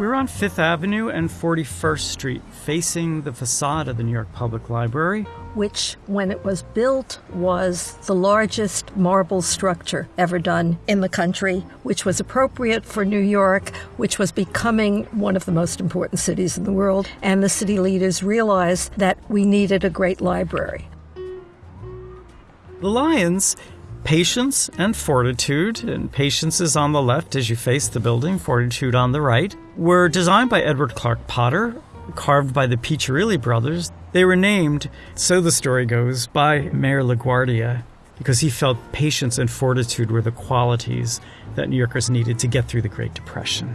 We're on Fifth Avenue and 41st Street, facing the facade of the New York Public Library. Which, when it was built, was the largest marble structure ever done in the country, which was appropriate for New York, which was becoming one of the most important cities in the world. And the city leaders realized that we needed a great library. The Lions patience and fortitude, and patience is on the left as you face the building, fortitude on the right, were designed by Edward Clark Potter, carved by the Piccirilli brothers. They were named, so the story goes, by Mayor LaGuardia because he felt patience and fortitude were the qualities that New Yorkers needed to get through the Great Depression.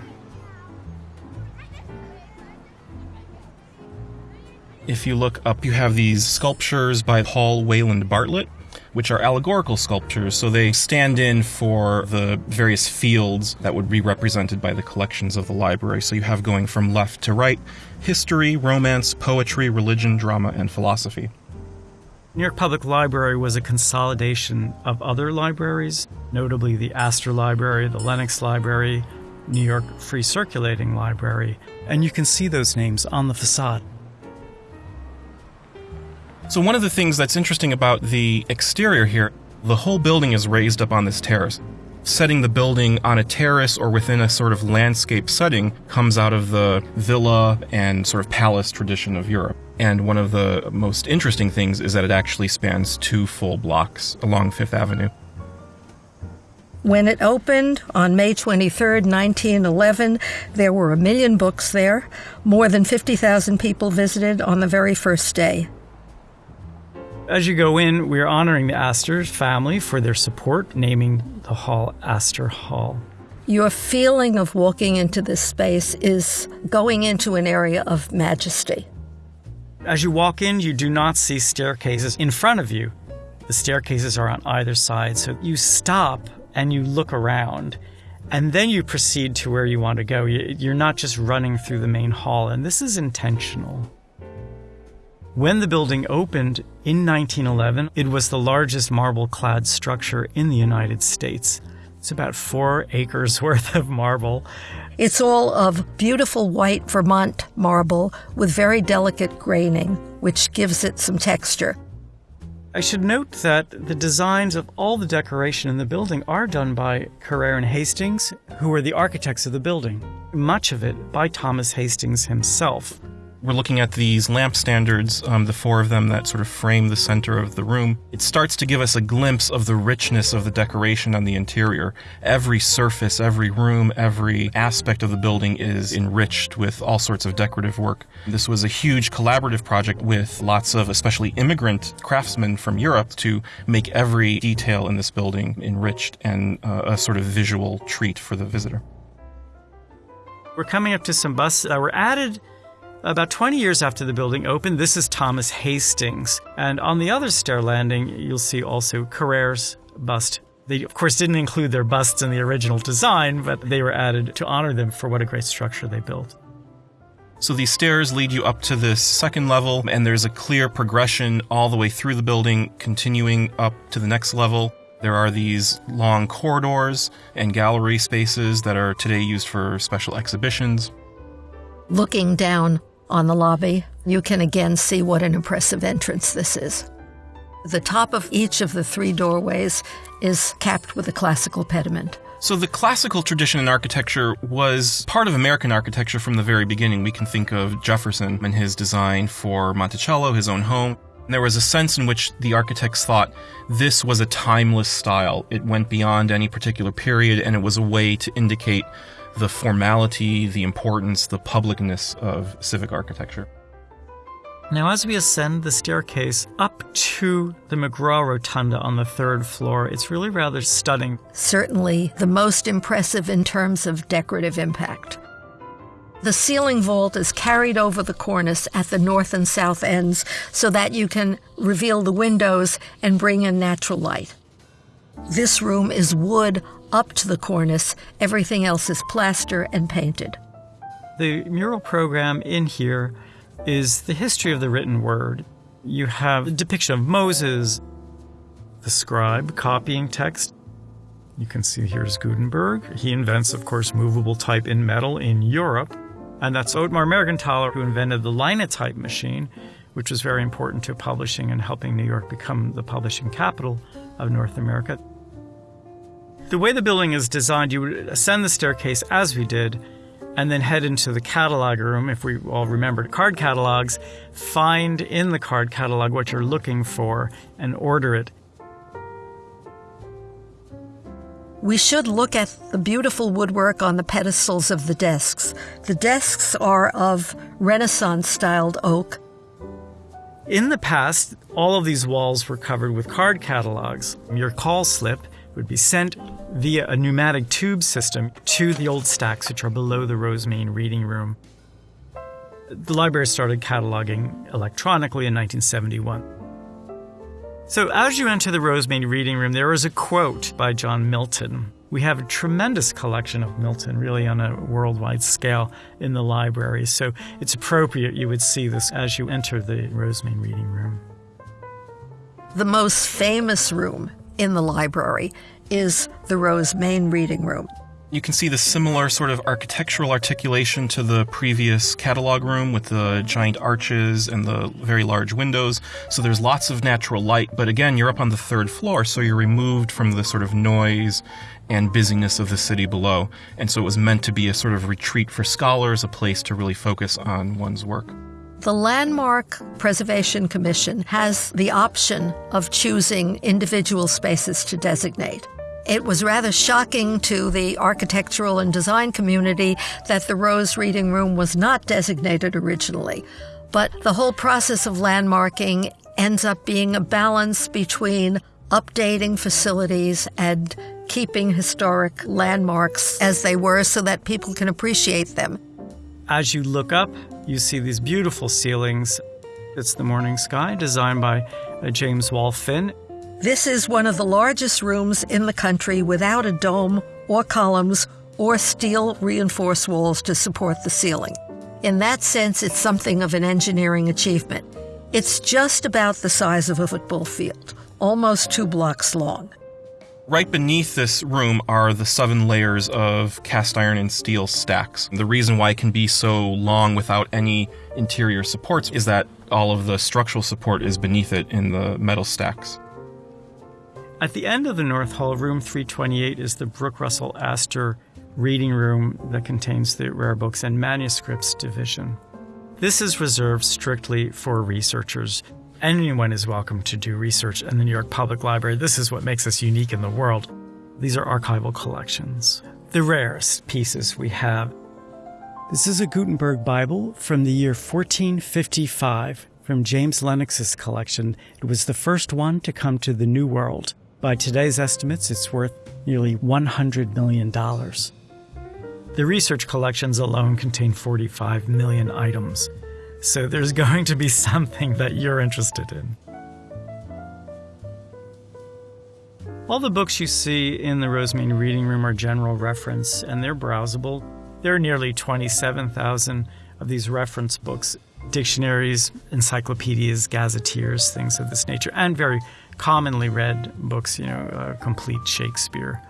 If you look up, you have these sculptures by Paul Wayland Bartlett which are allegorical sculptures. So they stand in for the various fields that would be represented by the collections of the library. So you have going from left to right history, romance, poetry, religion, drama, and philosophy. New York Public Library was a consolidation of other libraries, notably the Astor Library, the Lenox Library, New York Free Circulating Library, and you can see those names on the facade. So, one of the things that's interesting about the exterior here, the whole building is raised up on this terrace. Setting the building on a terrace or within a sort of landscape setting comes out of the villa and sort of palace tradition of Europe. And one of the most interesting things is that it actually spans two full blocks along Fifth Avenue. When it opened on May 23, 1911, there were a million books there. More than 50,000 people visited on the very first day. As you go in, we're honoring the Astor family for their support, naming the hall Astor Hall. Your feeling of walking into this space is going into an area of majesty. As you walk in, you do not see staircases in front of you. The staircases are on either side, so you stop and you look around, and then you proceed to where you want to go. You're not just running through the main hall, and this is intentional. When the building opened in 1911, it was the largest marble clad structure in the United States. It's about four acres worth of marble. It's all of beautiful white Vermont marble with very delicate graining, which gives it some texture. I should note that the designs of all the decoration in the building are done by Carrere and Hastings, who were the architects of the building. Much of it by Thomas Hastings himself we're looking at these lamp standards, um, the four of them that sort of frame the center of the room. It starts to give us a glimpse of the richness of the decoration on the interior. Every surface, every room, every aspect of the building is enriched with all sorts of decorative work. This was a huge collaborative project with lots of especially immigrant craftsmen from Europe to make every detail in this building enriched and uh, a sort of visual treat for the visitor. We're coming up to some busts that were added about 20 years after the building opened, this is Thomas Hastings. And on the other stair landing, you'll see also Carrere's bust. They, of course, didn't include their busts in the original design, but they were added to honor them for what a great structure they built. So these stairs lead you up to this second level, and there's a clear progression all the way through the building, continuing up to the next level. There are these long corridors and gallery spaces that are today used for special exhibitions. Looking down on the lobby, you can again see what an impressive entrance this is. The top of each of the three doorways is capped with a classical pediment. So, the classical tradition in architecture was part of American architecture from the very beginning. We can think of Jefferson and his design for Monticello, his own home. There was a sense in which the architects thought this was a timeless style. It went beyond any particular period, and it was a way to indicate the formality, the importance, the publicness of civic architecture. Now, as we ascend the staircase up to the McGraw Rotunda on the third floor, it's really rather stunning. Certainly the most impressive in terms of decorative impact. The ceiling vault is carried over the cornice at the north and south ends so that you can reveal the windows and bring in natural light. This room is wood up to the cornice. Everything else is plaster and painted. The mural program in here is the history of the written word. You have a depiction of Moses, the scribe copying text. You can see here's Gutenberg. He invents, of course, movable type in metal in Europe. And that's Ottmar Mergenthaler who invented the linotype machine, which was very important to publishing and helping New York become the publishing capital of North America. The way the building is designed, you would ascend the staircase as we did, and then head into the catalog room. If we all remember card catalogs, find in the card catalog what you're looking for and order it. We should look at the beautiful woodwork on the pedestals of the desks. The desks are of Renaissance styled oak. In the past, all of these walls were covered with card catalogs. Your call slip would be sent via a pneumatic tube system to the old stacks, which are below the Rose Main reading room. The library started cataloging electronically in 1971. So, as you enter the Rose Main reading room, there is a quote by John Milton. We have a tremendous collection of Milton, really on a worldwide scale, in the library. So, it's appropriate you would see this as you enter the Rose Main reading room. The most famous room in the library is the Rose Main Reading Room. You can see the similar sort of architectural articulation to the previous catalog room with the giant arches and the very large windows. So there's lots of natural light, but again, you're up on the third floor, so you're removed from the sort of noise and busyness of the city below. And so it was meant to be a sort of retreat for scholars, a place to really focus on one's work. The Landmark Preservation Commission has the option of choosing individual spaces to designate. It was rather shocking to the architectural and design community that the Rose Reading Room was not designated originally. But the whole process of landmarking ends up being a balance between updating facilities and keeping historic landmarks as they were so that people can appreciate them. As you look up, you see these beautiful ceilings. It's the morning sky, designed by uh, James Wall Finn. This is one of the largest rooms in the country without a dome or columns or steel reinforced walls to support the ceiling. In that sense, it's something of an engineering achievement. It's just about the size of a football field, almost two blocks long. Right beneath this room are the seven layers of cast iron and steel stacks. The reason why it can be so long without any interior supports is that all of the structural support is beneath it in the metal stacks. At the end of the North Hall, room 328 is the Brooke Russell Astor reading room that contains the rare books and manuscripts division. This is reserved strictly for researchers. Anyone is welcome to do research in the New York Public Library. This is what makes us unique in the world. These are archival collections. The rarest pieces we have. This is a Gutenberg Bible from the year 1455 from James Lenox's collection. It was the first one to come to the New World. By today's estimates, it's worth nearly $100 million. The research collections alone contain 45 million items, so there's going to be something that you're interested in. All the books you see in the Rose Main Reading Room are general reference, and they're browsable. There are nearly 27,000 of these reference books dictionaries, encyclopedias, gazetteers, things of this nature, and very commonly read books, you know, uh, complete Shakespeare.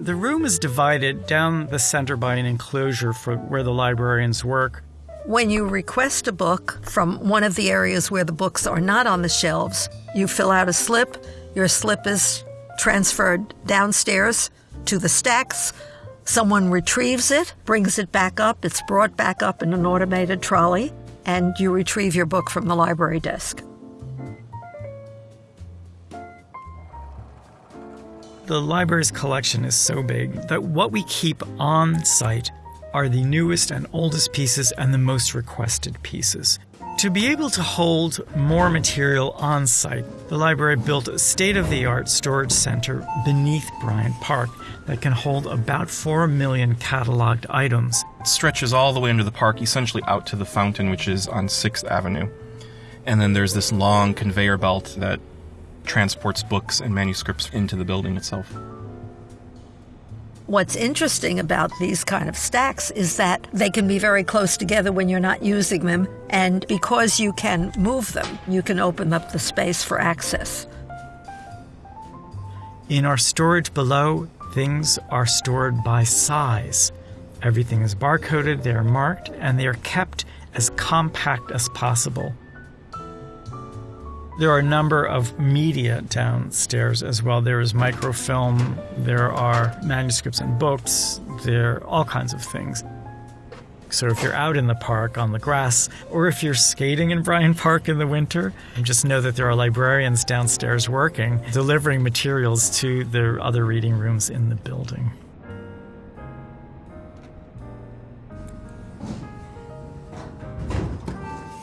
The room is divided down the center by an enclosure for where the librarians work. When you request a book from one of the areas where the books are not on the shelves, you fill out a slip. Your slip is transferred downstairs to the stacks. Someone retrieves it, brings it back up, it's brought back up in an automated trolley, and you retrieve your book from the library desk. The library's collection is so big that what we keep on site are the newest and oldest pieces and the most requested pieces. To be able to hold more material on site, the library built a state of the art storage center beneath Bryant Park that can hold about 4 million cataloged items. It stretches all the way under the park, essentially out to the fountain, which is on 6th Avenue. And then there's this long conveyor belt that transports books and manuscripts into the building itself. What's interesting about these kind of stacks is that they can be very close together when you're not using them, and because you can move them, you can open up the space for access. In our storage below, things are stored by size. Everything is barcoded, they are marked, and they are kept as compact as possible. There are a number of media downstairs as well. There is microfilm, there are manuscripts and books, there are all kinds of things. So if you're out in the park on the grass, or if you're skating in Bryant Park in the winter, just know that there are librarians downstairs working, delivering materials to the other reading rooms in the building.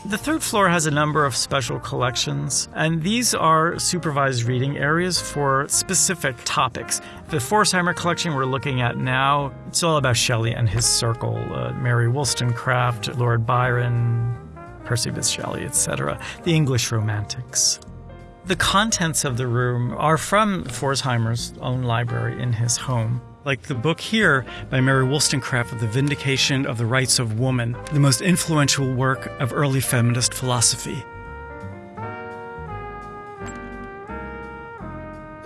The third floor has a number of special collections, and these are supervised reading areas for specific topics. The Pforzheimer collection we're looking at now, it's all about Shelley and his circle, uh, Mary Wollstonecraft, Lord Byron, Percy Bysshe Shelley, etc., the English Romantics. The contents of the room are from Pforzheimer's own library in his home like the book here by Mary Wollstonecraft, of The Vindication of the Rights of Woman, the most influential work of early feminist philosophy.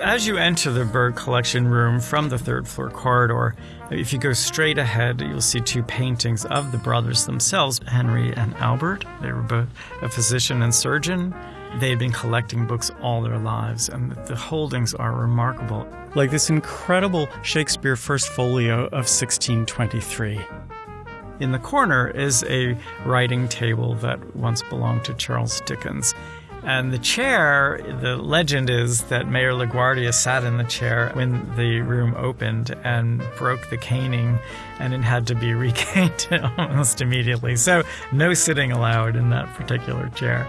As you enter the Berg collection room from the third floor corridor, if you go straight ahead, you'll see two paintings of the brothers themselves, Henry and Albert. They were both a physician and surgeon. They had been collecting books all their lives, and the holdings are remarkable. Like this incredible Shakespeare First Folio of 1623. In the corner is a writing table that once belonged to Charles Dickens. And the chair, the legend is that Mayor LaGuardia sat in the chair when the room opened and broke the caning, and it had to be recaned almost immediately. So, no sitting allowed in that particular chair.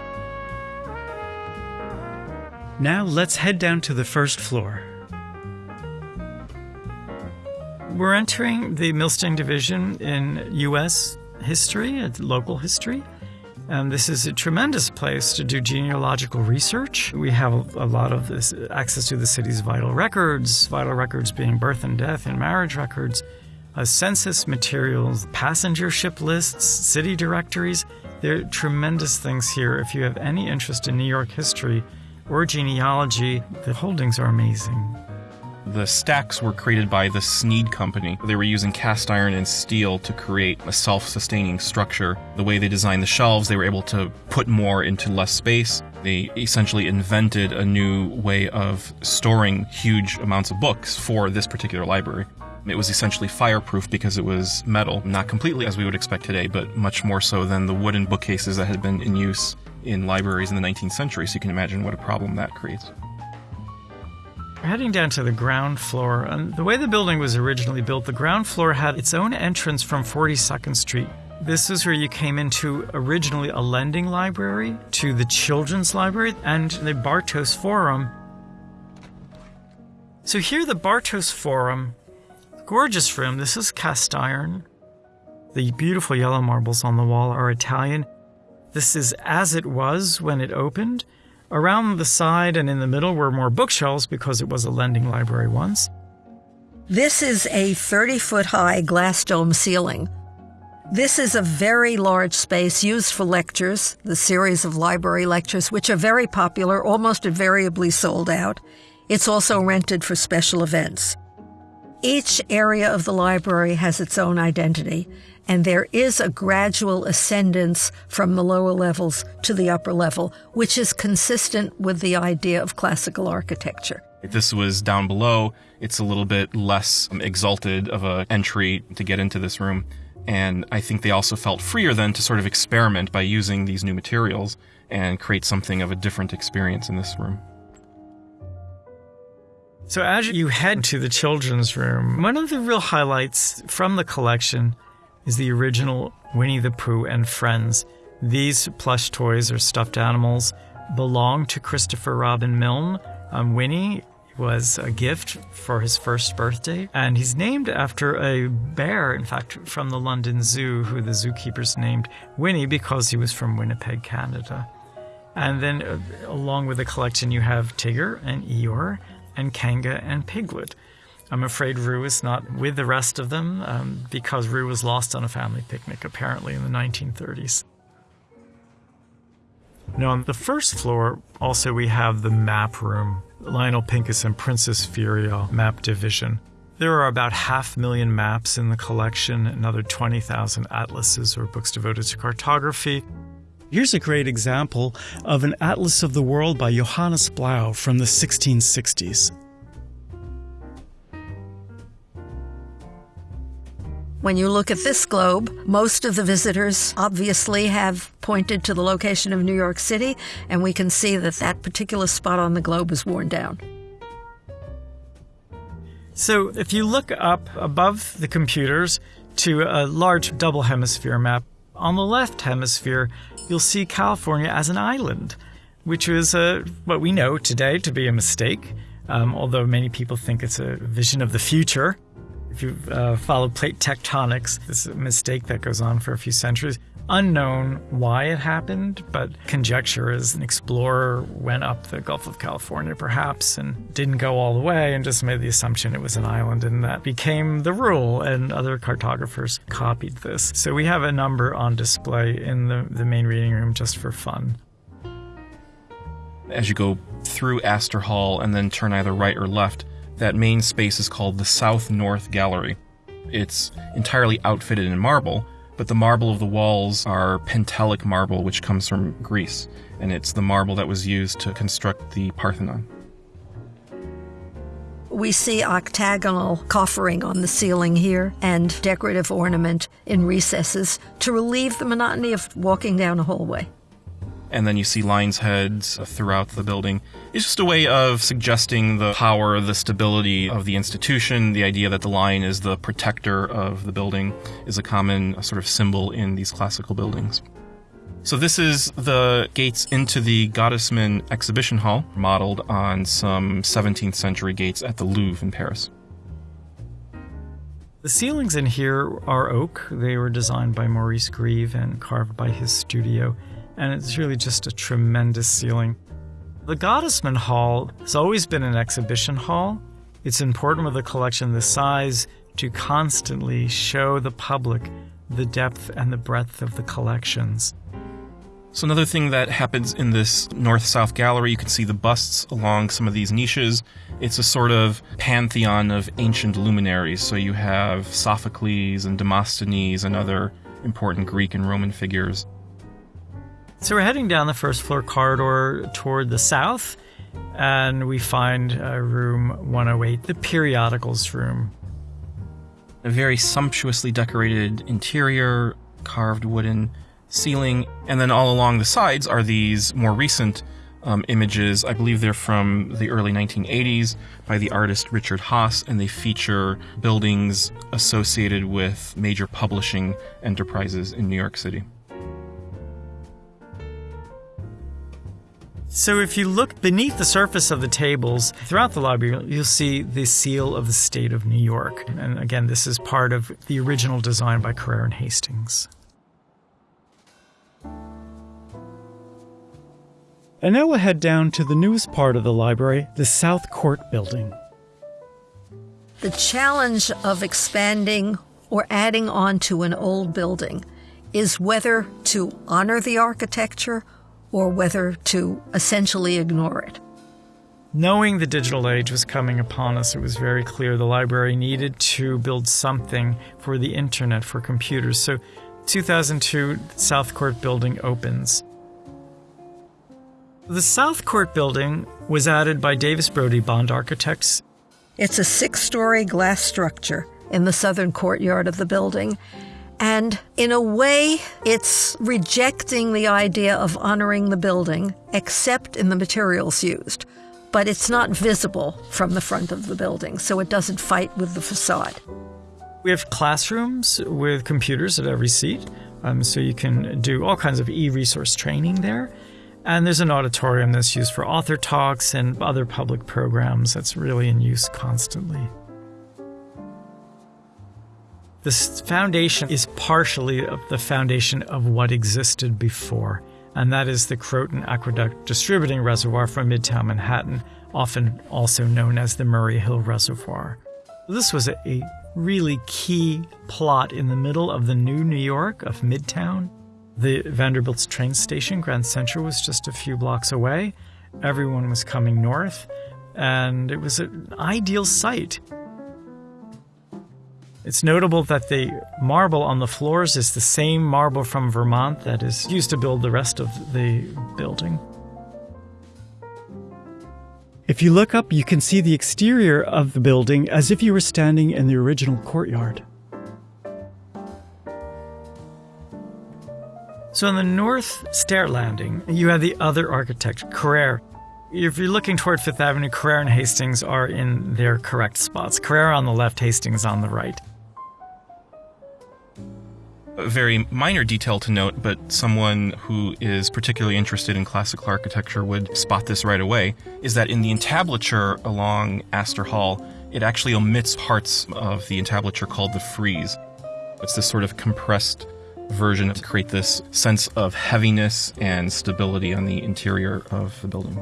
Now let's head down to the first floor. We're entering the Milstein Division in U.S. history, local history. And this is a tremendous place to do genealogical research. We have a lot of this access to the city's vital records, vital records being birth and death and marriage records, uh, census materials, passenger ship lists, city directories. There are tremendous things here. If you have any interest in New York history, or genealogy, the holdings are amazing. The stacks were created by the Snead Company. They were using cast iron and steel to create a self sustaining structure. The way they designed the shelves, they were able to put more into less space. They essentially invented a new way of storing huge amounts of books for this particular library. It was essentially fireproof because it was metal, not completely as we would expect today, but much more so than the wooden bookcases that had been in use in libraries in the 19th century, so you can imagine what a problem that creates. We're heading down to the ground floor, and the way the building was originally built, the ground floor had its own entrance from 42nd Street. This is where you came into originally a lending library, to the children's library, and the Bartos Forum. So here, the Bartos Forum, gorgeous room. This is cast iron. The beautiful yellow marbles on the wall are Italian. This is as it was when it opened. Around the side and in the middle were more bookshelves because it was a lending library once. This is a 30 foot high glass dome ceiling. This is a very large space used for lectures, the series of library lectures, which are very popular, almost invariably sold out. It's also rented for special events. Each area of the library has its own identity, and there is a gradual ascendance from the lower levels to the upper level, which is consistent with the idea of classical architecture. If this was down below, it's a little bit less um, exalted of a entry to get into this room. And I think they also felt freer then to sort of experiment by using these new materials and create something of a different experience in this room. So as you head to the children's room, one of the real highlights from the collection is the original Winnie the Pooh and Friends. These plush toys or stuffed animals belong to Christopher Robin Milne. Um, Winnie was a gift for his first birthday, and he's named after a bear, in fact, from the London Zoo, who the zookeepers named Winnie because he was from Winnipeg, Canada. And then, uh, along with the collection, you have Tigger and Eeyore and Kanga and Piglet. I'm afraid Roo is not with the rest of them um, because Roo was lost on a family picnic apparently in the 1930s. Now, on the first floor, also we have the map room, Lionel Pincus and Princess Firyal map division. There are about half million maps in the collection, another 20,000 atlases or books devoted to cartography. Here's a great example of an Atlas of the World by Johannes Blaeu from the 1660s. When you look at this globe, most of the visitors obviously have pointed to the location of New York City, and we can see that that particular spot on the globe is worn down. So, if you look up above the computers to a large double hemisphere map, on the left hemisphere, you'll see California as an island, which is uh, what we know today to be a mistake, um, although many people think it's a vision of the future. If you uh, follow plate tectonics, this is a mistake that goes on for a few centuries. Unknown why it happened, but conjecture is an explorer went up the Gulf of California perhaps and didn't go all the way and just made the assumption it was an island and that became the rule and other cartographers copied this. So we have a number on display in the, the main reading room just for fun. As you go through Astor Hall and then turn either right or left, that main space is called the South North Gallery. It's entirely outfitted in marble, but the marble of the walls are Pentelic marble, which comes from Greece, and it's the marble that was used to construct the Parthenon. We see octagonal coffering on the ceiling here and decorative ornament in recesses to relieve the monotony of walking down a hallway and then you see lions' heads uh, throughout the building. It's just a way of suggesting the power, the stability of the institution. The idea that the lion is the protector of the building is a common uh, sort of symbol in these classical buildings. So this is the gates into the Gottesman exhibition hall, modeled on some 17th century gates at the Louvre in Paris. The ceilings in here are oak. They were designed by Maurice Grieve and carved by his studio and it's really just a tremendous ceiling. The Gottesman Hall has always been an exhibition hall. It's important with a collection this size to constantly show the public the depth and the breadth of the collections. So, another thing that happens in this north south gallery, you can see the busts along some of these niches. It's a sort of pantheon of ancient luminaries. So, you have Sophocles and Demosthenes and other important Greek and Roman figures. So we're heading down the first floor corridor toward the south, and we find uh, room 108, the periodicals room. A very sumptuously decorated interior, carved wooden ceiling, and then all along the sides are these more recent um, images. I believe they're from the early 1980s by the artist Richard Haas, and they feature buildings associated with major publishing enterprises in New York City. So, if you look beneath the surface of the tables throughout the library, you'll see the seal of the state of New York. And again, this is part of the original design by Carrere and Hastings. And now we'll head down to the newest part of the library, the South Court Building. The challenge of expanding or adding on to an old building is whether to honor the architecture or whether to essentially ignore it. Knowing the digital age was coming upon us, it was very clear the library needed to build something for the internet, for computers. So, 2002, South Court Building opens. The South Court Building was added by Davis Brody Bond Architects. It's a six story glass structure in the southern courtyard of the building and in a way, it's rejecting the idea of honoring the building, except in the materials used. But it's not visible from the front of the building, so it doesn't fight with the facade. We have classrooms with computers at every seat, um, so you can do all kinds of e resource training there. And there's an auditorium that's used for author talks and other public programs that's really in use constantly. This foundation is partially of the foundation of what existed before, and that is the Croton Aqueduct Distributing Reservoir from Midtown Manhattan, often also known as the Murray Hill Reservoir. This was a, really key plot in the middle of the new New York of Midtown. The Vanderbilt's train station, Grand Central, was just a few blocks away. Everyone was coming north, and it was an ideal site. It's notable that the marble on the floors is the same marble from Vermont that is used to build the rest of the building. If you look up, you can see the exterior of the building as if you were standing in the original courtyard. So, on the north stair landing, you have the other architect, Carrere. If you're looking toward Fifth Avenue, Carrere and Hastings are in their correct spots. Carrere on the left, Hastings on the right. Very minor detail to note, but someone who is particularly interested in classical architecture would spot this right away, is that in the entablature along Astor Hall, it actually omits parts of the entablature called the frieze. It's this sort of compressed version to create this sense of heaviness and stability on the interior of the building.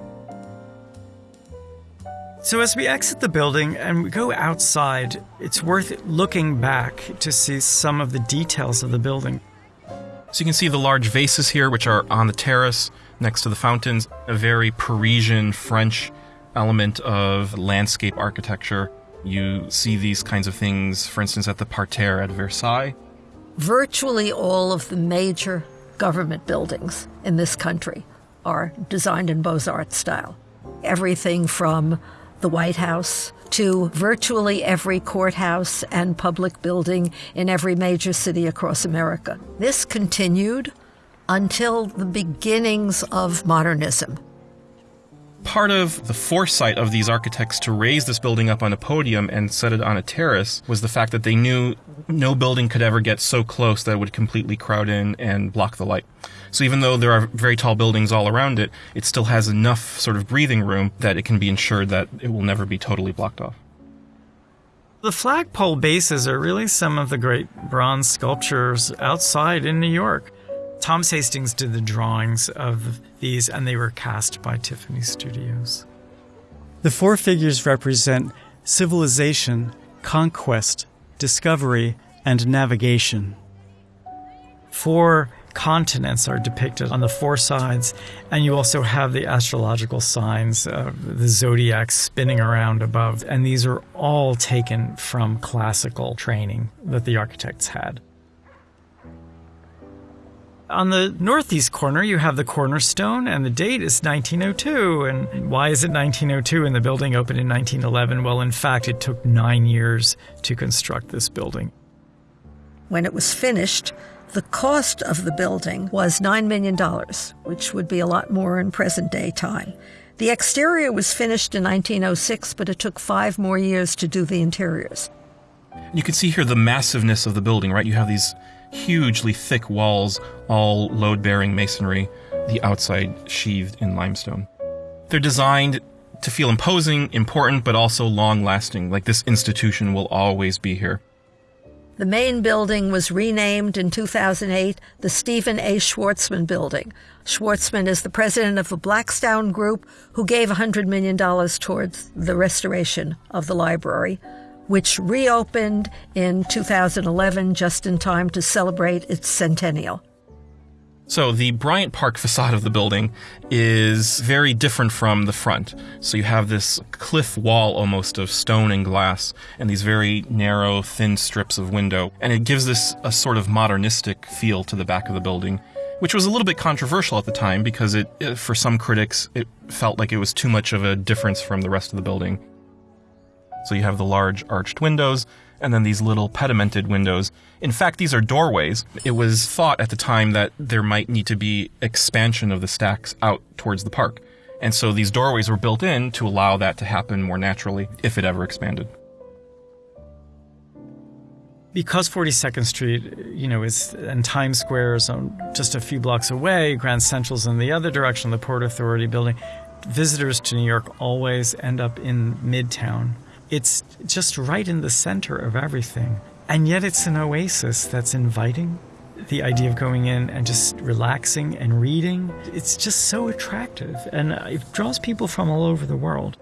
So, as we exit the building and we go outside, it's worth looking back to see some of the details of the building. So, you can see the large vases here, which are on the terrace next to the fountains, a very Parisian French element of landscape architecture. You see these kinds of things, for instance, at the parterre at Versailles. Virtually all of the major government buildings in this country are designed in Beaux Arts style. Everything from the White House to virtually every courthouse and public building in every major city across America. This continued until the beginnings of modernism. Part of the foresight of these architects to raise this building up on a podium and set it on a terrace was the fact that they knew no building could ever get so close that it would completely crowd in and block the light. So even though there are very tall buildings all around it, it still has enough sort of breathing room that it can be ensured that it will never be totally blocked off. The flagpole bases are really some of the great bronze sculptures outside in New York. Thomas Hastings did the drawings of these, and they were cast by Tiffany Studios. The four figures represent civilization, conquest, discovery, and navigation. Four continents are depicted on the four sides, and you also have the astrological signs of the zodiac spinning around above. And these are all taken from classical training that the architects had. On the northeast corner, you have the cornerstone, and the date is 1902. And why is it 1902 and the building opened in 1911? Well, in fact, it took nine years to construct this building. When it was finished, the cost of the building was $9 million, which would be a lot more in present day time. The exterior was finished in 1906, but it took five more years to do the interiors. You can see here the massiveness of the building, right? You have these hugely thick walls, all load bearing masonry, the outside sheathed in limestone. They're designed to feel imposing, important, but also long lasting, like this institution will always be here. The main building was renamed in 2008 the Stephen A. Schwarzman Building. Schwarzman is the president of the Blackstone Group, who gave $100 million towards the restoration of the library which reopened in 2011 just in time to celebrate its centennial. So the Bryant Park facade of the building is very different from the front. So you have this cliff wall almost of stone and glass and these very narrow, thin strips of window. And it gives this a sort of modernistic feel to the back of the building, which was a little bit controversial at the time because it, for some critics, it felt like it was too much of a difference from the rest of the building. So you have the large arched windows and then these little pedimented windows. In fact, these are doorways. It was thought at the time that there might need to be expansion of the stacks out towards the park. And so these doorways were built in to allow that to happen more naturally if it ever expanded. Because 42nd Street, you know, is and Times Square is just a few blocks away, Grand Central's in the other direction, the Port Authority building, visitors to New York always end up in Midtown it's just right in the center of everything. And yet it's an oasis that's inviting. The idea of going in and just relaxing and reading, it's just so attractive. And it draws people from all over the world.